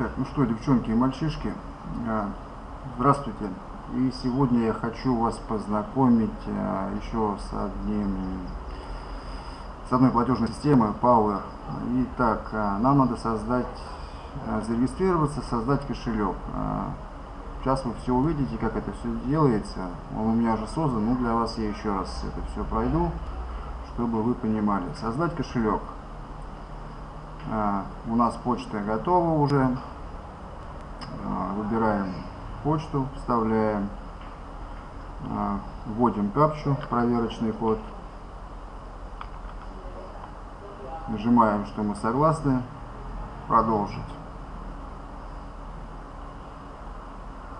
Так, ну что, девчонки и мальчишки, а, здравствуйте. И сегодня я хочу вас познакомить а, еще с одним, с одной платежной системой Power. Итак, а, нам надо создать, зарегистрироваться, создать кошелек. Сейчас вы все увидите, как это все делается. Он у меня уже создан, но для вас я еще раз это все пройду, чтобы вы понимали. Создать кошелек. У нас почта готова уже. Выбираем почту, вставляем, вводим капчу, проверочный код. Нажимаем, что мы согласны. Продолжить.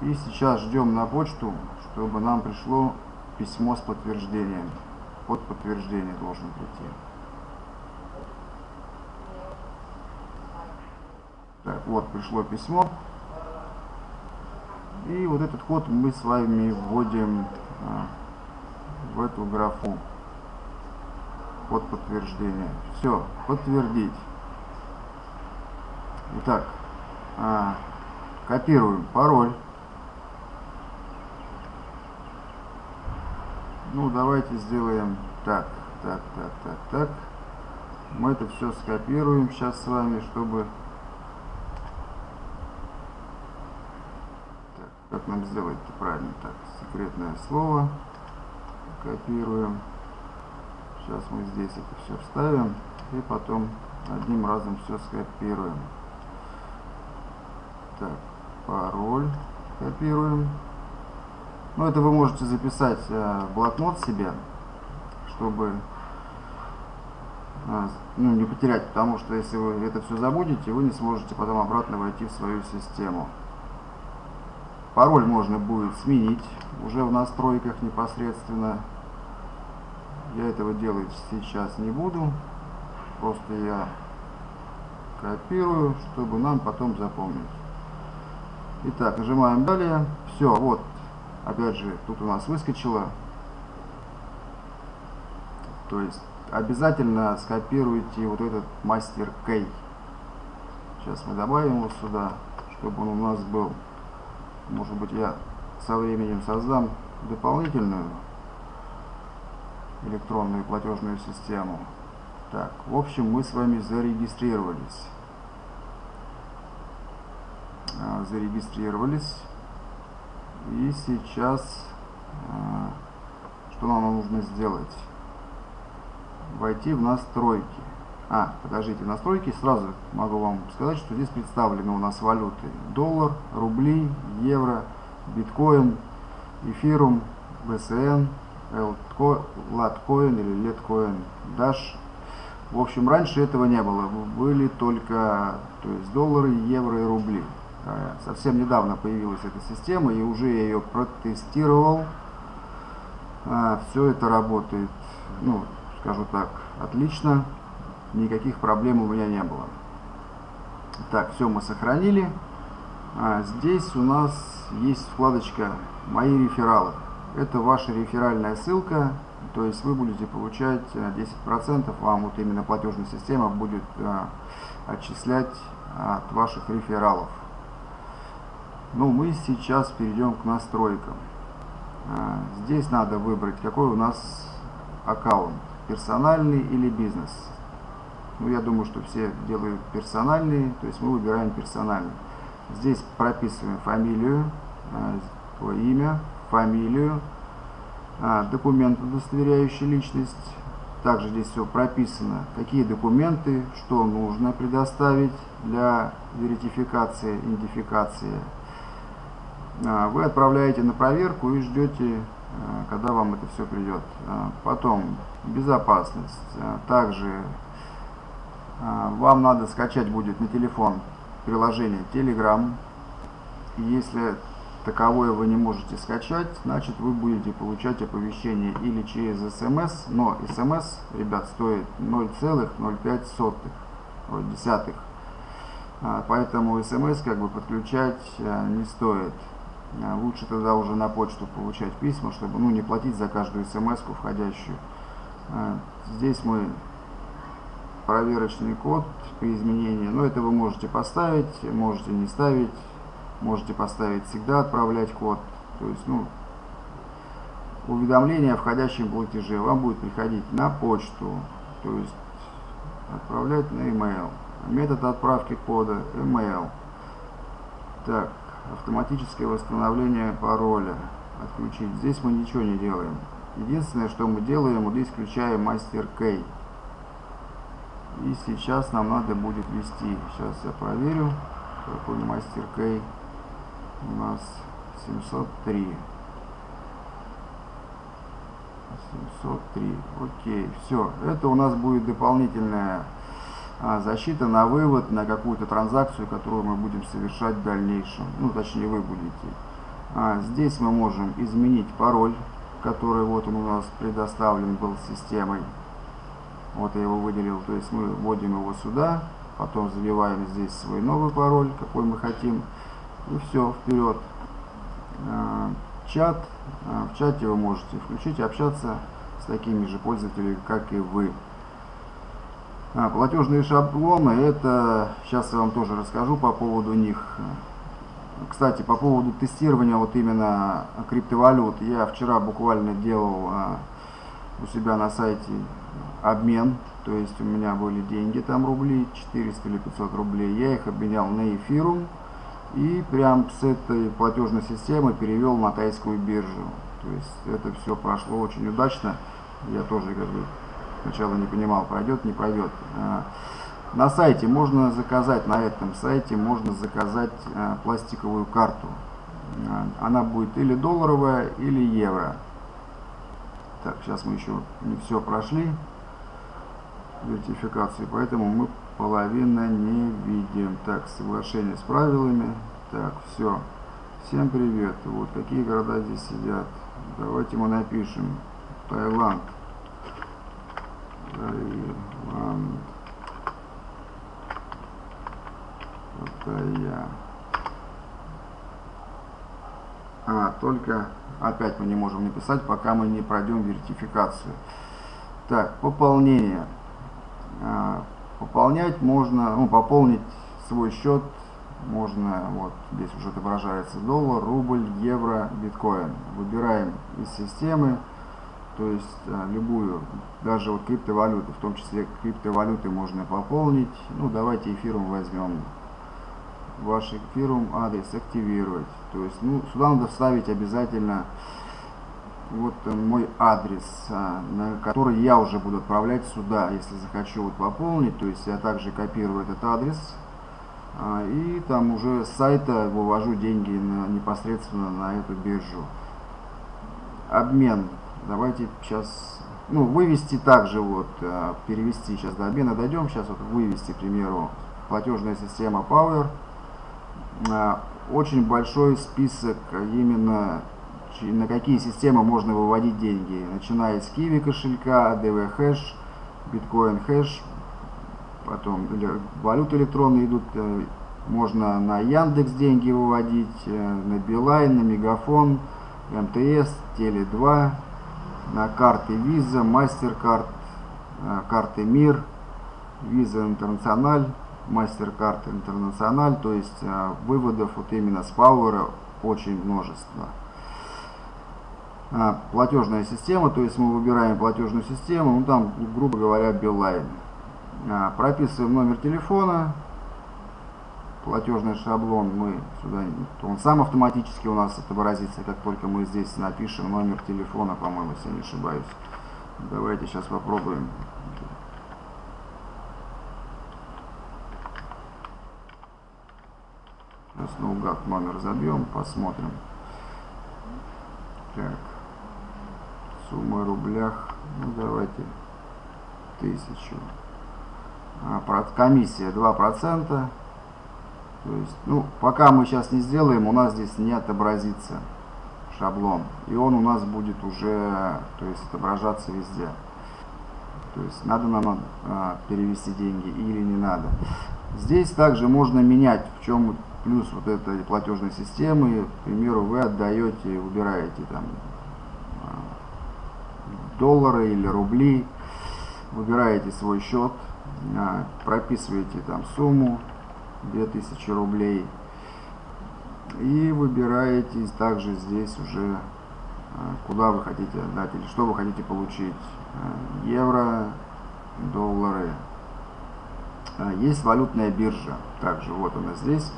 И сейчас ждем на почту, чтобы нам пришло письмо с подтверждением. Под подтверждение должен прийти. Так, вот пришло письмо. И вот этот код мы с вами вводим а, в эту графу под подтверждение. Все, подтвердить. Итак, а, копируем пароль. Ну, давайте сделаем так, так, так, так, так. Мы это все скопируем сейчас с вами, чтобы... Так, как нам сделать правильно? Так, секретное слово. Копируем. Сейчас мы здесь это все вставим. И потом одним разом все скопируем. Так, пароль копируем. Ну, это вы можете записать э, в блокнот себе, чтобы э, ну, не потерять, потому что если вы это все забудете, вы не сможете потом обратно войти в свою систему. Пароль можно будет сменить уже в настройках непосредственно. Я этого делать сейчас не буду. Просто я копирую, чтобы нам потом запомнить. Итак, нажимаем далее. Все, вот опять же, тут у нас выскочило. То есть обязательно скопируйте вот этот мастер кей. Сейчас мы добавим его сюда, чтобы он у нас был. Может быть я со временем создам дополнительную электронную платежную систему. Так, в общем, мы с вами зарегистрировались. А, зарегистрировались. И сейчас, а, что нам нужно сделать? Войти в настройки. А, подождите, настройки сразу могу вам сказать, что здесь представлены у нас валюты. Доллар, рубли, евро, биткоин, эфирум, БСН, латкоин или леткоин, даш. В общем, раньше этого не было. Были только то есть доллары, евро и рубли. Э, совсем недавно появилась эта система, и уже я ее протестировал. Э, Все это работает, ну, скажу так, отлично. Никаких проблем у меня не было. Так, все мы сохранили. А здесь у нас есть вкладочка «Мои рефералы». Это ваша реферальная ссылка, то есть вы будете получать 10%, э, вам вот именно платежная система будет отчислять от ваших рефералов. Ну, мы сейчас перейдем к настройкам. Здесь надо выбрать, какой у нас аккаунт, персональный или бизнес. Ну, я думаю, что все делают персональный, то есть мы выбираем персональный. Здесь прописываем фамилию, а, имя, фамилию, а, документ, удостоверяющий личность. Также здесь все прописано, какие документы, что нужно предоставить для верификации, идентификации а, вы отправляете на проверку и ждете, когда вам это все придет. Потом безопасность. Также вам надо скачать будет на телефон приложение Telegram. Если таковое вы не можете скачать, значит вы будете получать оповещение или через смс, но смс, ребят, стоит 0,05 десятых. Поэтому смс как бы подключать не стоит. А, лучше тогда уже на почту получать письма, чтобы ну, не платить за каждую смс входящую. А, здесь мы проверочный код при изменении. Но это вы можете поставить, можете не ставить, можете поставить всегда отправлять код. То есть, ну, уведомление о входящем платеже вам будет приходить на почту, то есть отправлять на email. Метод отправки кода email. Так, автоматическое восстановление пароля отключить. Здесь мы ничего не делаем. Единственное, что мы делаем, мы здесь включаем мастер key. И сейчас нам надо будет ввести. Сейчас я проверю, какой мастер key у нас 703. 703. Окей, все. Это у нас будет дополнительная а, защита на вывод на какую-то транзакцию, которую мы будем совершать в дальнейшем. Ну, точнее, вы будете. А, здесь мы можем изменить пароль, который вот он у нас предоставлен был системой. Вот я его выделил. То есть мы вводим его сюда, потом забиваем здесь свой новый пароль, какой мы хотим. И все, вперед. А, чат. А, в чате вы можете включить общаться с такими же пользователями, как и вы. А, платежные шаблоны, это сейчас я вам тоже расскажу по поводу них. Кстати, по поводу тестирования вот именно криптовалют, я вчера буквально делал а, у себя на сайте обмен, то есть у меня были деньги там рубли, 400 или 500 рублей, я их обменял на эфирум и прям с этой платежной системы перевел на тайскую биржу. То есть это все прошло очень удачно, я тоже как бы Сначала не понимал, пройдет, не пройдет. А, на сайте можно заказать, на этом сайте можно заказать а, пластиковую карту. А, она будет или долларовая, или евро. Так, сейчас мы еще не все прошли вертификации, поэтому мы половина не видим. Так, соглашение с правилами. Так, все. Всем привет. Вот какие города здесь сидят. Давайте мы напишем. Таиланд. Таиланд. Паттайя. А, только опять мы не можем написать, пока мы не пройдем вертификацию. Так, пополнение. А, пополнять можно, ну, пополнить свой счет можно, вот здесь уже отображается доллар, рубль, евро, биткоин. Выбираем из системы то есть а, любую, даже вот криптовалюту, в том числе криптовалюты можно пополнить. Ну, давайте эфиром возьмем. Ваш эфирум адрес активировать. То есть, ну, сюда надо вставить обязательно вот мой адрес, а, на который я уже буду отправлять сюда, если захочу вот пополнить. То есть я также копирую этот адрес а, и там уже с сайта вывожу деньги на, непосредственно на эту биржу. Обмен Давайте сейчас, ну, вывести также, вот, э, перевести сейчас до обмена дойдем. Сейчас вот вывести, к примеру, платежная система Power. Э, очень большой список именно на какие системы можно выводить деньги, начиная с Kiwi кошелька, DV Hash, Bitcoin Hash, потом валюты электронные идут, э, можно на Яндекс деньги выводить, на Билайн, на Мегафон, МТС, Теле2, на карты Visa, MasterCard, э, карты Мир, Visa International, MasterCard International, то есть э, выводов вот именно с Power очень множество. А, платежная система, то есть мы выбираем платежную систему, ну там, грубо говоря, Билайн. А, прописываем номер телефона, платежный шаблон мы сюда, он сам автоматически у нас отобразится, как только мы здесь напишем номер телефона, по-моему, если не ошибаюсь. Давайте сейчас попробуем. Сейчас наугад номер забьем, посмотрим. Так. Рублях. Ну давайте тысячу. А, комиссия 2%. То есть, ну, пока мы сейчас не сделаем, у нас здесь не отобразится шаблон. И он у нас будет уже, то есть, отображаться везде. То есть, надо нам а, перевести деньги или не надо. Здесь также можно менять, в чем плюс вот этой платежной системы. К примеру, вы отдаете, выбираете там доллары или рубли, выбираете свой счет, а, прописываете там сумму 2000 рублей. И выбираете также здесь уже а, куда вы хотите отдать или что вы хотите получить. А, евро доллары. Есть валютная биржа. Также вот она здесь.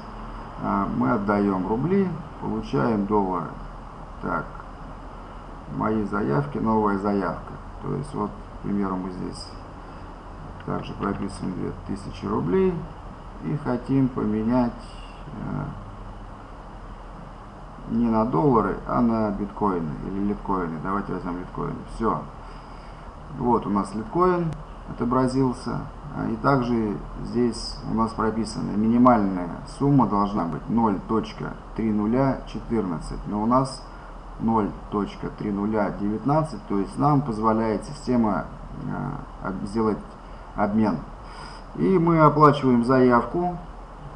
Мы отдаем рубли получаем доллары. Так мои заявки новая заявка то есть вот к примеру мы здесь также прописываем 2000 рублей и хотим поменять э, не на доллары, а на биткоины или литкоины. Давайте возьмем литкоины. Все. Вот у нас литкоин отобразился. И также здесь у нас прописана минимальная сумма должна быть 0.3014. Но у нас 0.3019, то есть нам позволяет система э, сделать обмен. И мы оплачиваем заявку.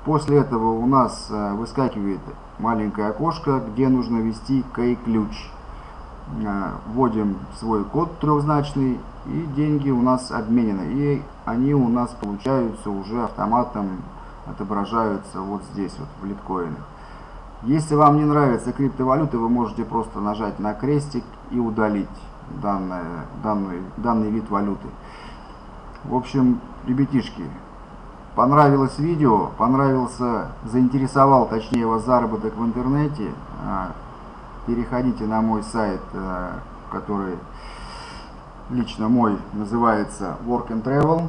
После этого у нас э, выскакивает маленькое окошко, где нужно ввести кей-ключ. Э, вводим свой код трехзначный, и деньги у нас обменены. И они у нас получаются уже автоматом, отображаются вот здесь, вот в литкоинах. Если вам не нравится криптовалюта, вы можете просто нажать на крестик и удалить данное, данный, данный вид валюты. В общем, ребятишки, понравилось видео, понравился, заинтересовал, точнее, вас заработок в интернете, а, переходите на мой сайт, а, который лично мой называется Work and Travel.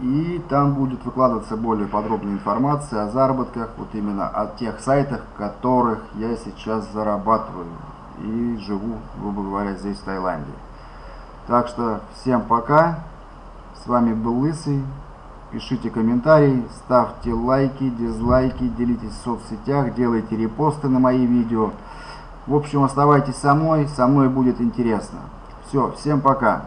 И там будет выкладываться более подробная информация о заработках, вот именно о тех сайтах, которых я сейчас зарабатываю и живу, грубо говоря, здесь в Таиланде. Так что всем пока. С вами был Лысый. Пишите комментарии, ставьте лайки, дизлайки, делитесь в соцсетях, делайте репосты на мои видео. В общем, оставайтесь со мной, со мной будет интересно. Все, всем пока.